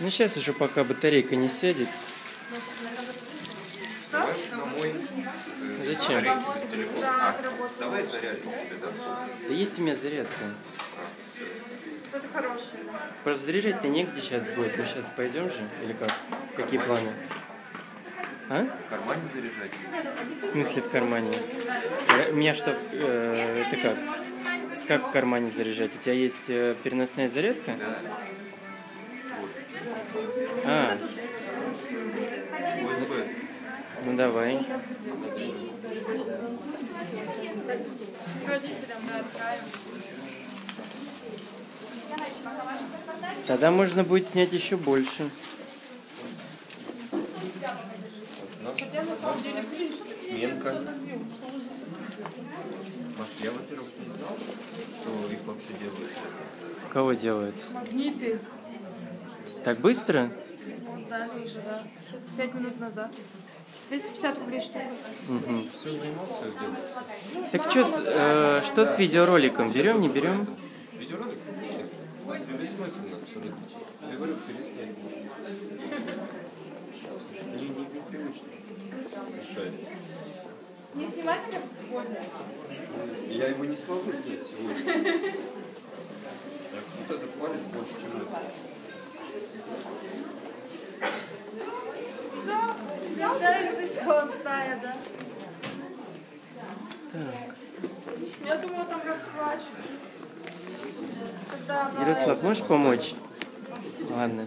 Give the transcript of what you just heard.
Ну сейчас уже пока батарейка не сядет. Мой э, Зачем? Да, А, давай тебе, да? Да есть у меня зарядка. Хорошее. да. Просто заряжать-то негде сейчас будет. Мы сейчас пойдем же? Или как? Какие планы? А? В кармане заряжать. В смысле в кармане? Э, У меня что, э, это как? Как в кармане заряжать? У тебя есть э, переносная зарядка? А, USB. ну давай. Да. Тогда можно будет снять еще больше. Хотя на самом деле, блин, что ты себе Сменка. остановил? Маш, я, во-первых, не знал, что их вообще делают. Кого делают? Магниты. Так быстро? Да, ниже, да. Сейчас 5 минут назад. 250 рублей штука. Мгм. Все на эмоциях делается. Так что с, э, что с видеороликом? Берем, не берем? Видеоролик? Бессмысленно абсолютно. Я говорю, переснять можно. Не, не, непривычно. Мешает. Не снимать бы сегодня? Я его не смогу снять сегодня. Так, Вот этот палец больше, чем это. Все, мешает жизнь холостая, да? Так. Я думала, там расплачусь. Ярослав, можешь помочь? Ладно.